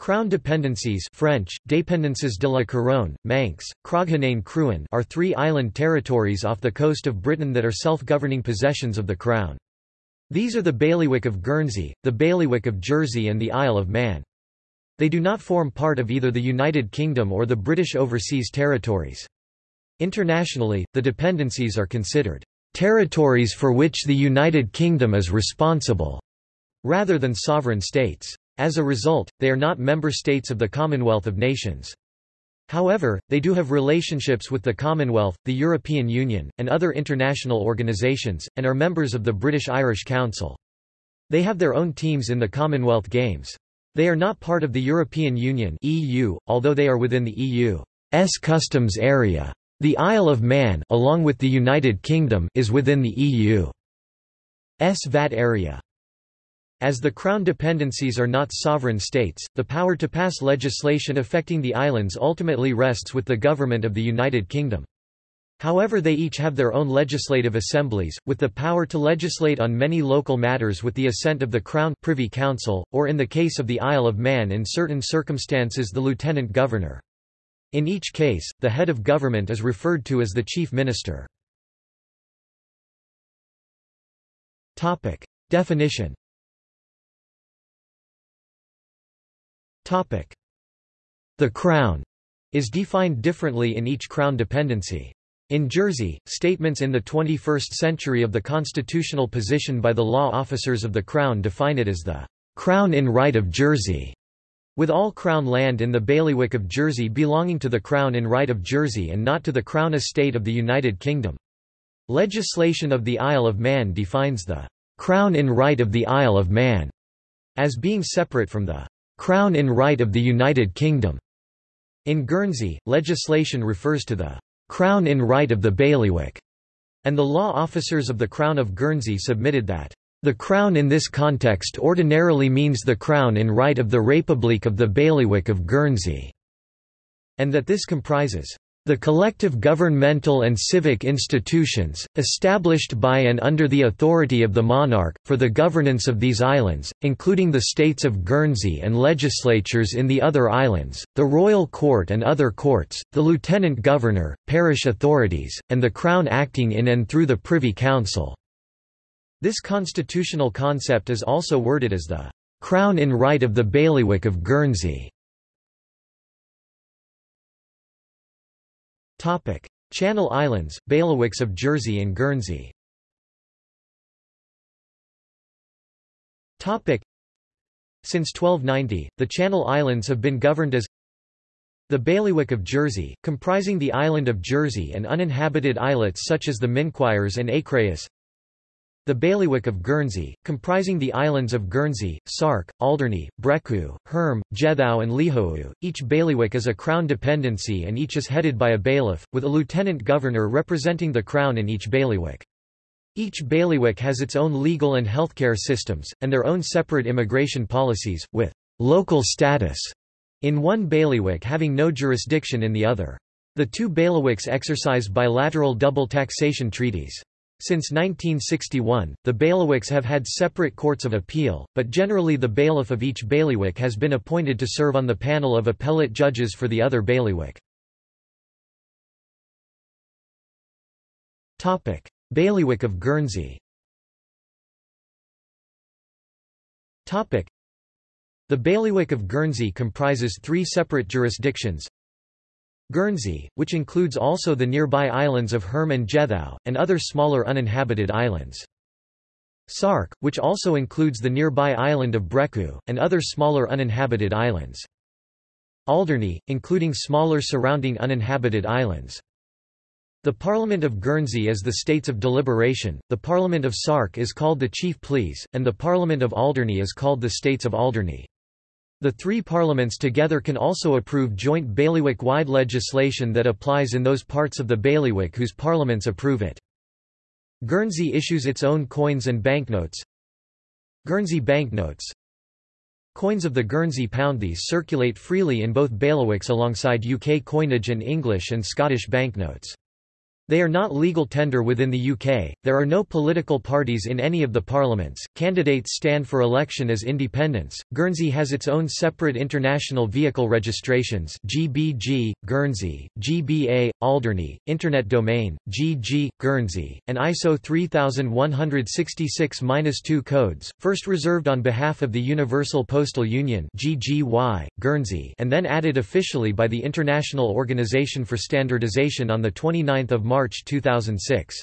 Crown dependencies French, Dépendances de la Couronne, Manx, Croghaneyn Crooin are three island territories off the coast of Britain that are self-governing possessions of the Crown. These are the Bailiwick of Guernsey, the Bailiwick of Jersey and the Isle of Man. They do not form part of either the United Kingdom or the British Overseas Territories. Internationally, the dependencies are considered territories for which the United Kingdom is responsible, rather than sovereign states. As a result, they are not member states of the Commonwealth of Nations. However, they do have relationships with the Commonwealth, the European Union, and other international organisations, and are members of the British-Irish Council. They have their own teams in the Commonwealth Games. They are not part of the European Union (EU), although they are within the EU's customs area. The Isle of Man, along with the United Kingdom, is within the EU's VAT area. As the Crown dependencies are not sovereign states, the power to pass legislation affecting the islands ultimately rests with the government of the United Kingdom. However they each have their own legislative assemblies, with the power to legislate on many local matters with the assent of the Crown Privy Council, or in the case of the Isle of Man in certain circumstances the Lieutenant Governor. In each case, the head of government is referred to as the Chief Minister. Definition The Crown is defined differently in each Crown dependency. In Jersey, statements in the 21st century of the constitutional position by the law officers of the Crown define it as the Crown in right of Jersey, with all Crown land in the bailiwick of Jersey belonging to the Crown in right of Jersey and not to the Crown estate of the United Kingdom. Legislation of the Isle of Man defines the Crown in right of the Isle of Man as being separate from the Crown in right of the United Kingdom. In Guernsey, legislation refers to the Crown in right of the bailiwick, and the law officers of the Crown of Guernsey submitted that the Crown in this context ordinarily means the Crown in right of the République of the bailiwick of Guernsey, and that this comprises the collective governmental and civic institutions, established by and under the authority of the monarch, for the governance of these islands, including the states of Guernsey and legislatures in the other islands, the royal court and other courts, the lieutenant governor, parish authorities, and the crown acting in and through the Privy Council. This constitutional concept is also worded as the crown in right of the bailiwick of Guernsey. Topic: Channel Islands, bailiwicks of Jersey and Guernsey. Topic: Since 1290, the Channel Islands have been governed as the Bailiwick of Jersey, comprising the island of Jersey and uninhabited islets such as the Minquiers and Écréhous the Bailiwick of Guernsey, comprising the islands of Guernsey, Sark, Alderney, Brecqhou, Herm, Jethou and Lihou. Each bailiwick is a crown dependency and each is headed by a bailiff, with a lieutenant governor representing the crown in each bailiwick. Each bailiwick has its own legal and healthcare systems, and their own separate immigration policies, with local status in one bailiwick having no jurisdiction in the other. The two bailiwicks exercise bilateral double taxation treaties. Since 1961, the bailiwicks have had separate courts of appeal, but generally the bailiff of each bailiwick has been appointed to serve on the panel of appellate judges for the other bailiwick. bailiwick of Guernsey. The bailiwick of Guernsey comprises three separate jurisdictions Guernsey, which includes also the nearby islands of Herm and Jethou, and other smaller uninhabited islands. Sark, which also includes the nearby island of Brecqhou, and other smaller uninhabited islands. Alderney, including smaller surrounding uninhabited islands. The Parliament of Guernsey is the States of Deliberation, the Parliament of Sark is called the Chief Pleas, and the Parliament of Alderney is called the States of Alderney. The three parliaments together can also approve joint bailiwick-wide legislation that applies in those parts of the bailiwick whose parliaments approve it. Guernsey issues its own coins and banknotes. Guernsey banknotes Coins of the Guernsey pound these circulate freely in both bailiwicks alongside UK coinage and English and Scottish banknotes. They are not legal tender within the UK, there are no political parties in any of the parliaments, candidates stand for election as independents, Guernsey has its own separate international vehicle registrations GBG, Guernsey, GBA, Alderney, Internet Domain, GG, Guernsey, and ISO 3166-2 codes, first reserved on behalf of the Universal Postal Union GGY, Guernsey and then added officially by the International Organization for Standardization on 29 March March 2006.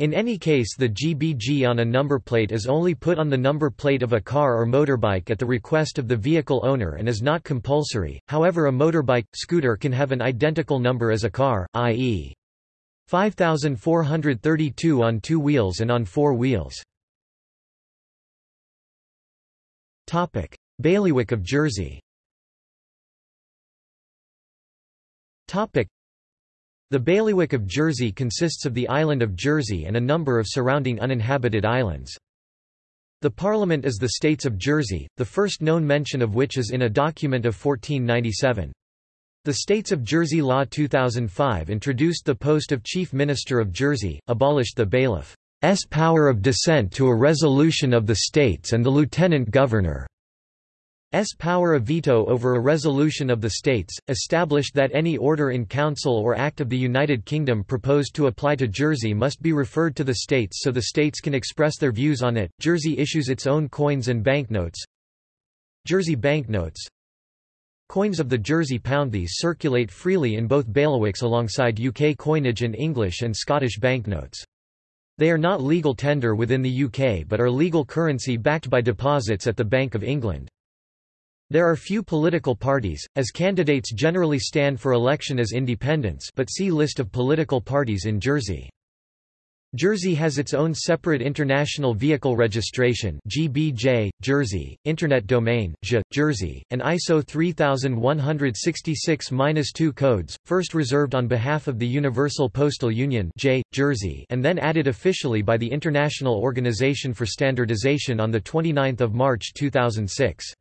In any case the GBG on a number plate is only put on the number plate of a car or motorbike at the request of the vehicle owner and is not compulsory, however a motorbike, scooter can have an identical number as a car, i.e. 5432 on two wheels and on four wheels. Bailiwick of Jersey the bailiwick of Jersey consists of the island of Jersey and a number of surrounding uninhabited islands. The Parliament is the States of Jersey, the first known mention of which is in a document of 1497. The States of Jersey Law 2005 introduced the post of Chief Minister of Jersey, abolished the bailiff's power of dissent to a resolution of the states and the lieutenant governor S power of veto over a resolution of the states, established that any order in council or act of the United Kingdom proposed to apply to Jersey must be referred to the states so the states can express their views on it. Jersey issues its own coins and banknotes. Jersey banknotes Coins of the Jersey pound these circulate freely in both bailiwicks alongside UK coinage and English and Scottish banknotes. They are not legal tender within the UK but are legal currency backed by deposits at the Bank of England. There are few political parties, as candidates generally stand for election as independents but see List of political parties in Jersey. Jersey has its own separate International Vehicle Registration GBJ, Jersey, Internet Domain J, Jersey, and ISO 3166-2 codes, first reserved on behalf of the Universal Postal Union J, Jersey and then added officially by the International Organization for Standardization on 29 March 2006.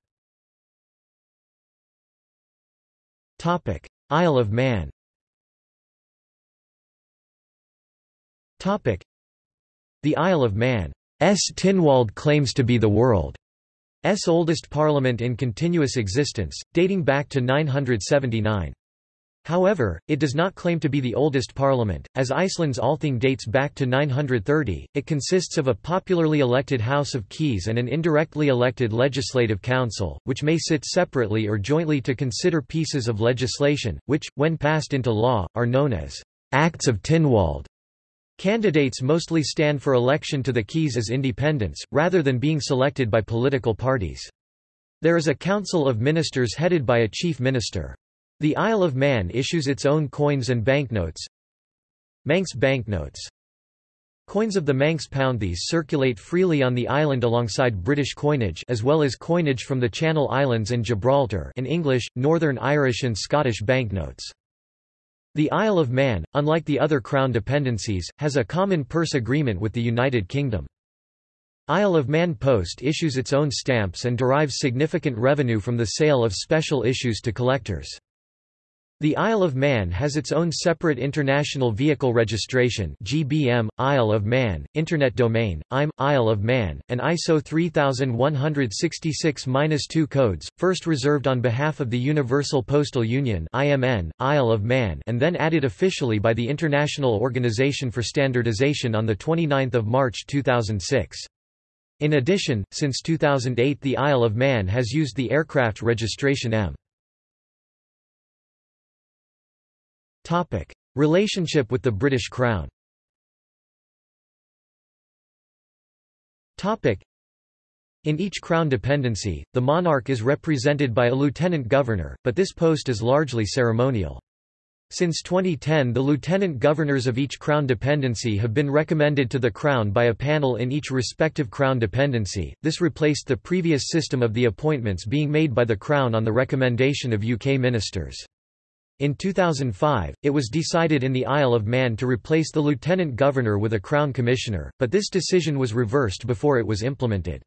Isle of Man. Topic: The Isle of Man's Tynwald claims to be the world's oldest parliament in continuous existence, dating back to 979. However, it does not claim to be the oldest parliament, as Iceland's Althing dates back to 930. It consists of a popularly elected House of Keys and an indirectly elected Legislative Council, which may sit separately or jointly to consider pieces of legislation, which, when passed into law, are known as Acts of Tynwald. Candidates mostly stand for election to the Keys as independents, rather than being selected by political parties. There is a council of ministers headed by a chief minister. The Isle of Man issues its own coins and banknotes. Manx banknotes Coins of the Manx pound these circulate freely on the island alongside British coinage as well as coinage from the Channel Islands and Gibraltar in English, Northern Irish and Scottish banknotes. The Isle of Man, unlike the other Crown dependencies, has a common purse agreement with the United Kingdom. Isle of Man Post issues its own stamps and derives significant revenue from the sale of special issues to collectors. The Isle of Man has its own separate International Vehicle Registration GBM, Isle of Man, Internet Domain, IM, Isle of Man, and ISO 3166-2 codes, first reserved on behalf of the Universal Postal Union IMN, Isle of Man and then added officially by the International Organization for Standardization on 29 March 2006. In addition, since 2008 the Isle of Man has used the aircraft registration M. Topic: Relationship with the British Crown. Topic: In each Crown dependency, the monarch is represented by a lieutenant governor, but this post is largely ceremonial. Since 2010 the lieutenant governors of each Crown dependency have been recommended to the Crown by a panel in each respective Crown dependency, this replaced the previous system of the appointments being made by the Crown on the recommendation of UK ministers. In 2005, it was decided in the Isle of Man to replace the lieutenant governor with a crown commissioner, but this decision was reversed before it was implemented.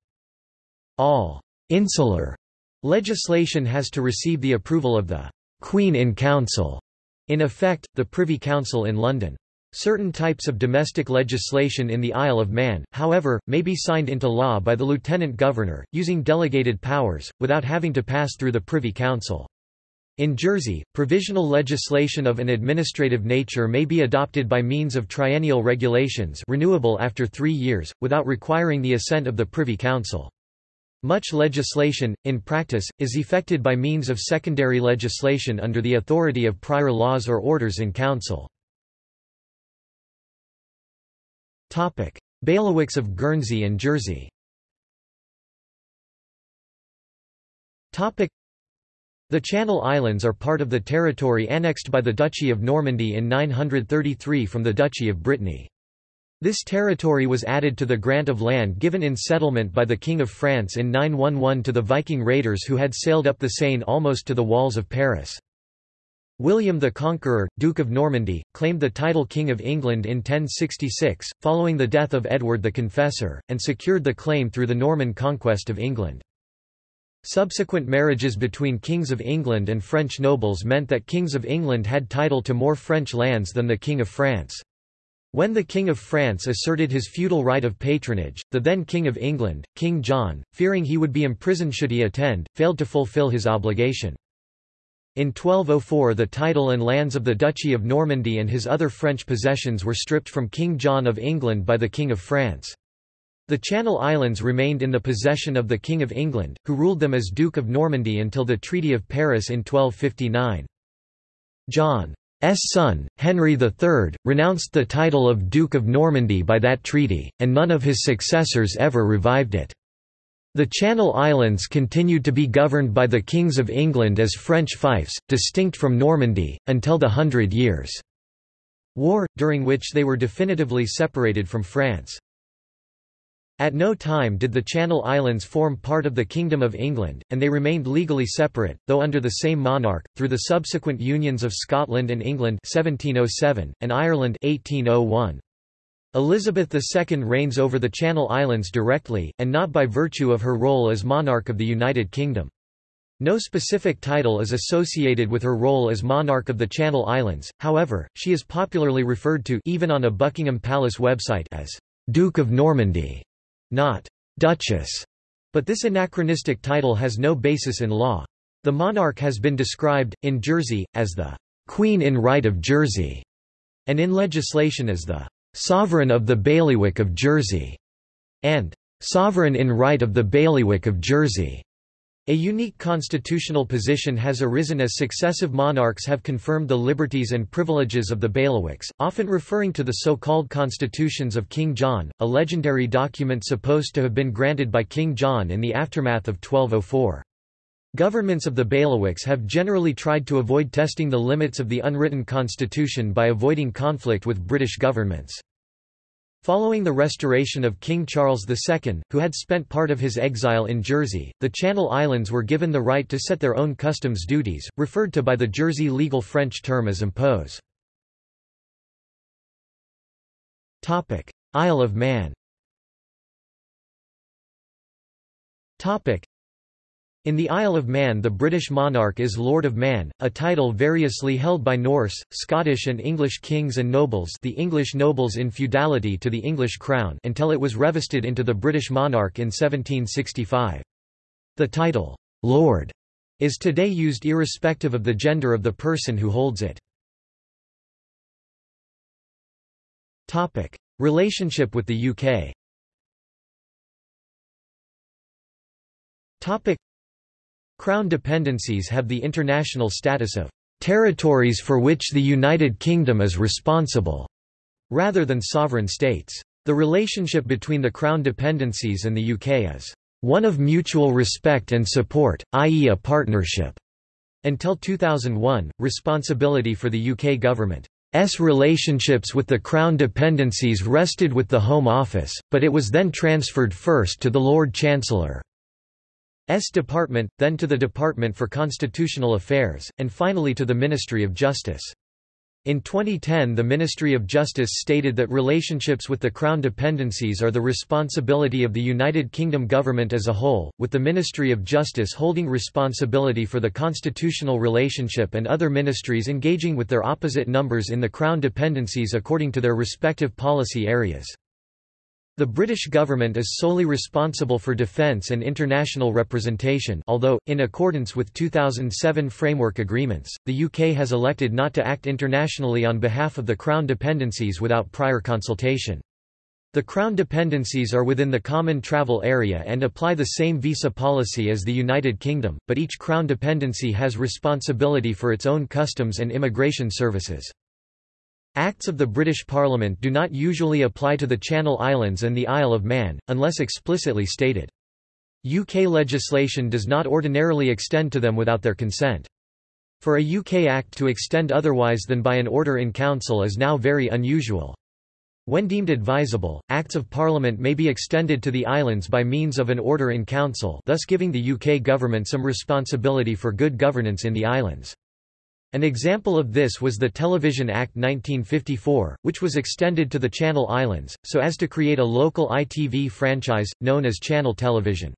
All insular legislation has to receive the approval of the Queen in Council, in effect, the Privy Council in London. Certain types of domestic legislation in the Isle of Man, however, may be signed into law by the Lieutenant Governor, using delegated powers, without having to pass through the Privy Council. In Jersey, provisional legislation of an administrative nature may be adopted by means of triennial regulations renewable after three years, without requiring the assent of the Privy Council. Much legislation, in practice, is effected by means of secondary legislation under the authority of prior laws or orders in council. Bailiwicks of Guernsey and Jersey the Channel Islands are part of the territory annexed by the Duchy of Normandy in 933 from the Duchy of Brittany. This territory was added to the grant of land given in settlement by the King of France in 911 to the Viking raiders who had sailed up the Seine almost to the walls of Paris. William the Conqueror, Duke of Normandy, claimed the title King of England in 1066, following the death of Edward the Confessor, and secured the claim through the Norman conquest of England. Subsequent marriages between kings of England and French nobles meant that kings of England had title to more French lands than the King of France. When the King of France asserted his feudal right of patronage, the then King of England, King John, fearing he would be imprisoned should he attend, failed to fulfill his obligation. In 1204 the title and lands of the Duchy of Normandy and his other French possessions were stripped from King John of England by the King of France. The Channel Islands remained in the possession of the King of England, who ruled them as Duke of Normandy until the Treaty of Paris in 1259. John's son, Henry III, renounced the title of Duke of Normandy by that treaty, and none of his successors ever revived it. The Channel Islands continued to be governed by the kings of England as French fiefs, distinct from Normandy, until the Hundred Years' War, during which they were definitively separated from France. At no time did the Channel Islands form part of the Kingdom of England, and they remained legally separate, though under the same monarch, through the subsequent unions of Scotland and England 1707, and Ireland 1801. Elizabeth II reigns over the Channel Islands directly, and not by virtue of her role as monarch of the United Kingdom. No specific title is associated with her role as monarch of the Channel Islands, however, she is popularly referred to even on a Buckingham Palace website as Duke of Normandy, not Duchess, but this anachronistic title has no basis in law. The monarch has been described, in Jersey, as the Queen in Right of Jersey, and in legislation as the Sovereign of the Bailiwick of Jersey, and Sovereign in Right of the Bailiwick of Jersey. A unique constitutional position has arisen as successive monarchs have confirmed the liberties and privileges of the bailiwicks, often referring to the so-called constitutions of King John, a legendary document supposed to have been granted by King John in the aftermath of 1204. Governments of the bailiwicks have generally tried to avoid testing the limits of the unwritten constitution by avoiding conflict with British governments. Following the restoration of King Charles II, who had spent part of his exile in Jersey, the Channel Islands were given the right to set their own customs duties, referred to by the Jersey legal French term as impôts. Isle of Man in the Isle of Man the British monarch is Lord of Man, a title variously held by Norse, Scottish and English kings and nobles the English nobles in feudality to the English crown until it was revested into the British monarch in 1765. The title, Lord, is today used irrespective of the gender of the person who holds it. Relationship with the UK Crown dependencies have the international status of territories for which the United Kingdom is responsible, rather than sovereign states. The relationship between the Crown dependencies and the UK is one of mutual respect and support, i.e. a partnership. Until 2001, responsibility for the UK government's relationships with the Crown dependencies rested with the Home Office, but it was then transferred first to the Lord Chancellor. S Department, then to the Department for Constitutional Affairs, and finally to the Ministry of Justice. In 2010 the Ministry of Justice stated that relationships with the Crown dependencies are the responsibility of the United Kingdom government as a whole, with the Ministry of Justice holding responsibility for the constitutional relationship and other ministries engaging with their opposite numbers in the Crown dependencies according to their respective policy areas. The British government is solely responsible for defence and international representation although, in accordance with 2007 framework agreements, the UK has elected not to act internationally on behalf of the Crown dependencies without prior consultation. The Crown dependencies are within the Common Travel Area and apply the same visa policy as the United Kingdom, but each Crown dependency has responsibility for its own customs and immigration services. Acts of the British Parliament do not usually apply to the Channel Islands and the Isle of Man, unless explicitly stated. UK legislation does not ordinarily extend to them without their consent. For a UK Act to extend otherwise than by an order in Council is now very unusual. When deemed advisable, Acts of Parliament may be extended to the islands by means of an order in Council thus giving the UK government some responsibility for good governance in the islands. An example of this was the Television Act 1954, which was extended to the Channel Islands, so as to create a local ITV franchise, known as Channel Television.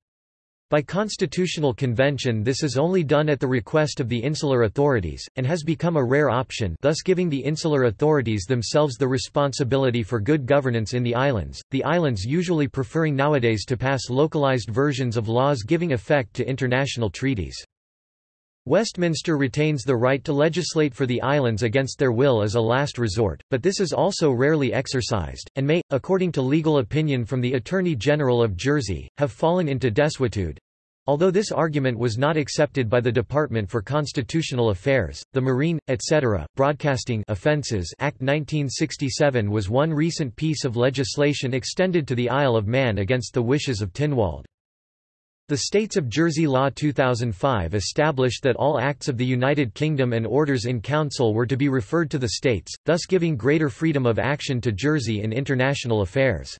By constitutional convention this is only done at the request of the insular authorities, and has become a rare option thus giving the insular authorities themselves the responsibility for good governance in the islands, the islands usually preferring nowadays to pass localized versions of laws giving effect to international treaties. Westminster retains the right to legislate for the islands against their will as a last resort, but this is also rarely exercised, and may, according to legal opinion from the Attorney General of Jersey, have fallen into desuetude. Although this argument was not accepted by the Department for Constitutional Affairs, the Marine, etc., Broadcasting Offences Act 1967 was one recent piece of legislation extended to the Isle of Man against the wishes of Tynwald. The States of Jersey Law 2005 established that all acts of the United Kingdom and orders in Council were to be referred to the states, thus giving greater freedom of action to Jersey in international affairs.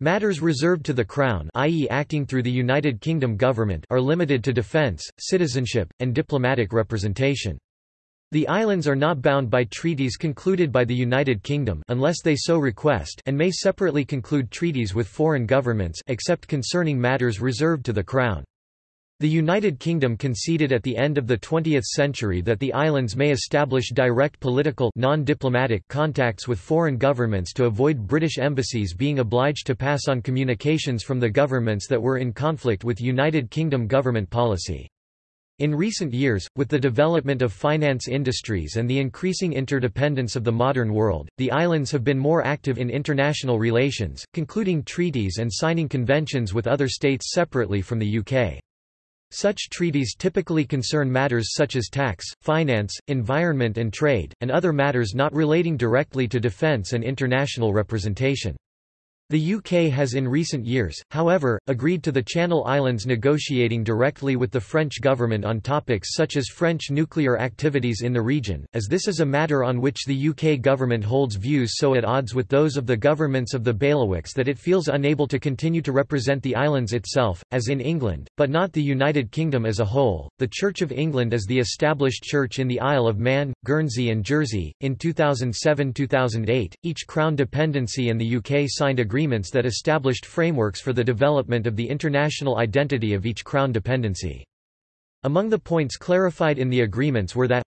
Matters reserved to the Crown i.e. acting through the United Kingdom government are limited to defence, citizenship, and diplomatic representation. The islands are not bound by treaties concluded by the United Kingdom unless they so request and may separately conclude treaties with foreign governments except concerning matters reserved to the Crown. The United Kingdom conceded at the end of the 20th century that the islands may establish direct political non-diplomatic contacts with foreign governments to avoid British embassies being obliged to pass on communications from the governments that were in conflict with United Kingdom government policy. In recent years, with the development of finance industries and the increasing interdependence of the modern world, the islands have been more active in international relations, concluding treaties and signing conventions with other states separately from the UK. Such treaties typically concern matters such as tax, finance, environment and trade, and other matters not relating directly to defence and international representation. The UK has in recent years, however, agreed to the Channel Islands negotiating directly with the French government on topics such as French nuclear activities in the region, as this is a matter on which the UK government holds views so at odds with those of the governments of the bailiwicks that it feels unable to continue to represent the islands itself, as in England, but not the United Kingdom as a whole. The Church of England is the established church in the Isle of Man, Guernsey, and Jersey. In 2007 2008, each Crown dependency and the UK signed agreements agreements that established frameworks for the development of the international identity of each Crown dependency. Among the points clarified in the agreements were that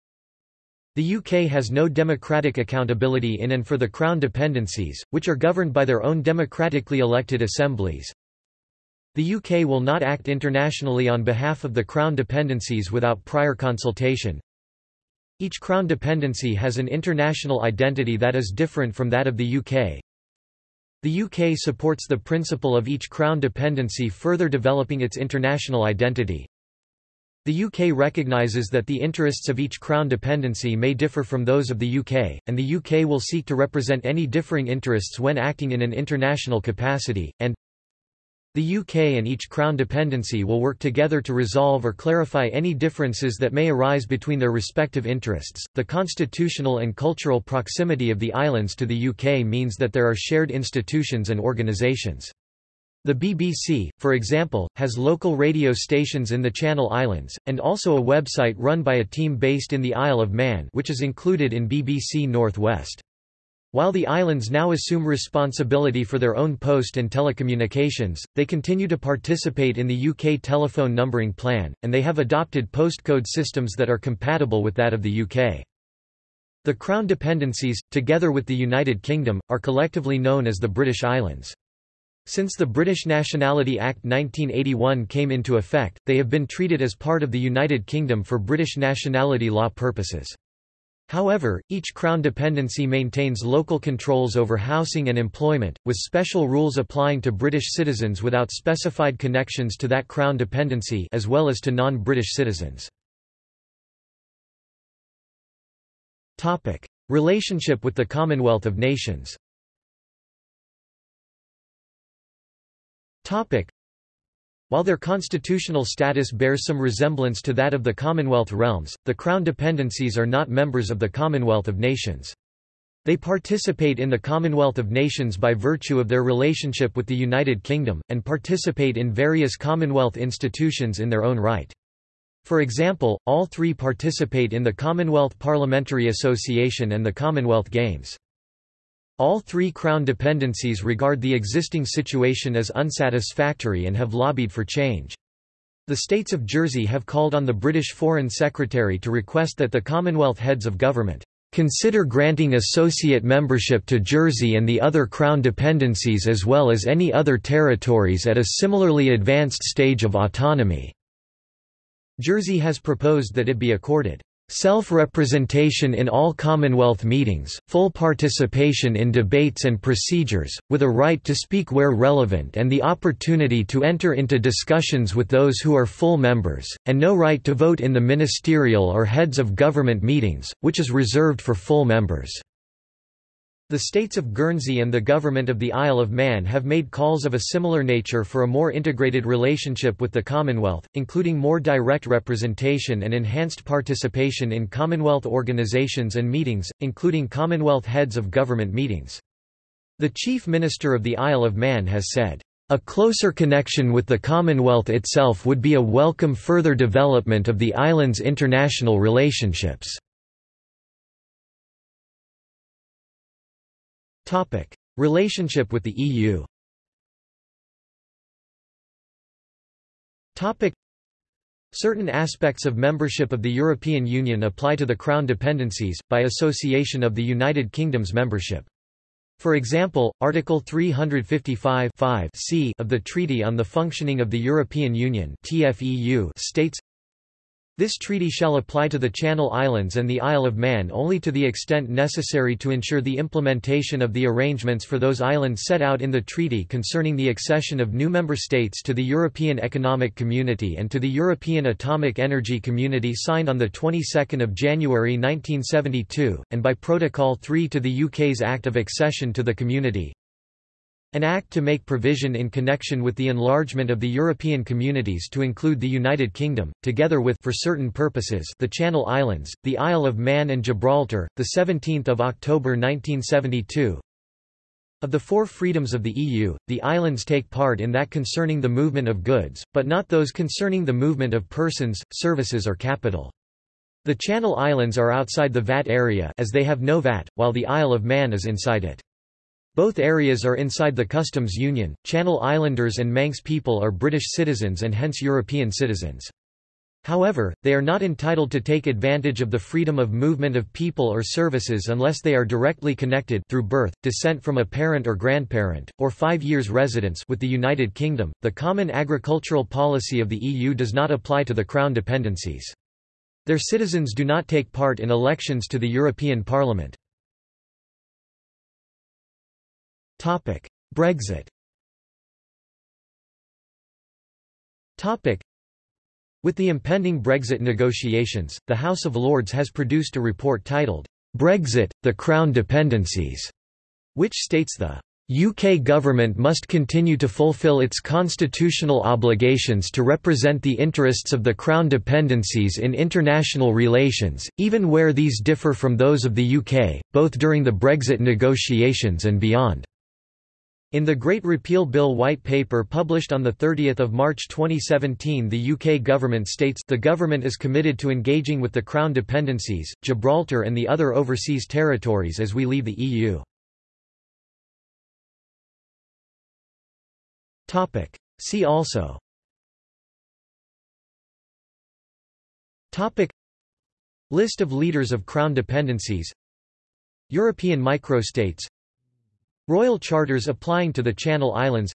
the UK has no democratic accountability in and for the Crown dependencies, which are governed by their own democratically elected assemblies. The UK will not act internationally on behalf of the Crown dependencies without prior consultation. Each Crown dependency has an international identity that is different from that of the UK. The UK supports the principle of each Crown dependency further developing its international identity. The UK recognises that the interests of each Crown dependency may differ from those of the UK, and the UK will seek to represent any differing interests when acting in an international capacity, and the UK and each Crown dependency will work together to resolve or clarify any differences that may arise between their respective interests. The constitutional and cultural proximity of the islands to the UK means that there are shared institutions and organisations. The BBC, for example, has local radio stations in the Channel Islands, and also a website run by a team based in the Isle of Man which is included in BBC North West. While the islands now assume responsibility for their own post and telecommunications, they continue to participate in the UK telephone numbering plan, and they have adopted postcode systems that are compatible with that of the UK. The Crown dependencies, together with the United Kingdom, are collectively known as the British Islands. Since the British Nationality Act 1981 came into effect, they have been treated as part of the United Kingdom for British nationality law purposes. However, each Crown dependency maintains local controls over housing and employment, with special rules applying to British citizens without specified connections to that Crown dependency as well as to non-British citizens. Relationship with the Commonwealth of Nations While their constitutional status bears some resemblance to that of the Commonwealth realms, the Crown dependencies are not members of the Commonwealth of Nations. They participate in the Commonwealth of Nations by virtue of their relationship with the United Kingdom, and participate in various Commonwealth institutions in their own right. For example, all three participate in the Commonwealth Parliamentary Association and the Commonwealth Games. All three Crown dependencies regard the existing situation as unsatisfactory and have lobbied for change. The states of Jersey have called on the British Foreign Secretary to request that the Commonwealth heads of government consider granting associate membership to Jersey and the other Crown dependencies as well as any other territories at a similarly advanced stage of autonomy." Jersey has proposed that it be accorded Self-representation in all Commonwealth meetings, full participation in debates and procedures, with a right to speak where relevant and the opportunity to enter into discussions with those who are full members, and no right to vote in the ministerial or heads of government meetings, which is reserved for full members. The states of Guernsey and the government of the Isle of Man have made calls of a similar nature for a more integrated relationship with the Commonwealth, including more direct representation and enhanced participation in Commonwealth organisations and meetings, including Commonwealth heads of government meetings. The Chief Minister of the Isle of Man has said, a closer connection with the Commonwealth itself would be a welcome further development of the island's international relationships. Topic: Relationship with the EU. Topic: Certain aspects of membership of the European Union apply to the Crown dependencies, by association of the United Kingdom's membership. For example, Article 355 c of the Treaty on the Functioning of the European Union states, this treaty shall apply to the Channel Islands and the Isle of Man only to the extent necessary to ensure the implementation of the arrangements for those islands set out in the treaty concerning the accession of new member states to the European Economic Community and to the European Atomic Energy Community signed on the 22nd of January 1972, and by Protocol 3 to the UK's Act of Accession to the Community, an act to make provision in connection with the enlargement of the European communities to include the United Kingdom, together with for certain purposes the Channel Islands, the Isle of Man and Gibraltar, 17 October 1972. Of the four freedoms of the EU, the islands take part in that concerning the movement of goods, but not those concerning the movement of persons, services or capital. The Channel Islands are outside the VAT area as they have no VAT, while the Isle of Man is inside it. Both areas are inside the customs union. Channel Islanders and Manx people are British citizens and hence European citizens. However, they are not entitled to take advantage of the freedom of movement of people or services unless they are directly connected through birth, descent from a parent or grandparent, or five years residence with the United Kingdom. The common agricultural policy of the EU does not apply to the Crown dependencies. Their citizens do not take part in elections to the European Parliament. Topic: Brexit. Topic: With the impending Brexit negotiations, the House of Lords has produced a report titled Brexit: The Crown Dependencies, which states the UK government must continue to fulfil its constitutional obligations to represent the interests of the Crown dependencies in international relations, even where these differ from those of the UK, both during the Brexit negotiations and beyond. In the Great Repeal Bill White Paper published on 30 March 2017 the UK government states the government is committed to engaging with the Crown dependencies, Gibraltar and the other overseas territories as we leave the EU. See also. List of leaders of Crown dependencies. European microstates Royal charters applying to the Channel Islands.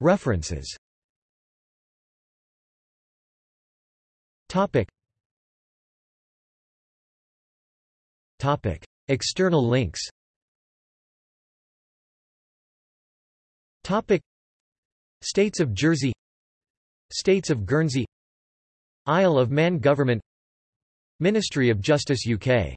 References. External links. States of Jersey. States of Guernsey. Isle of Man Government. Ministry of Justice UK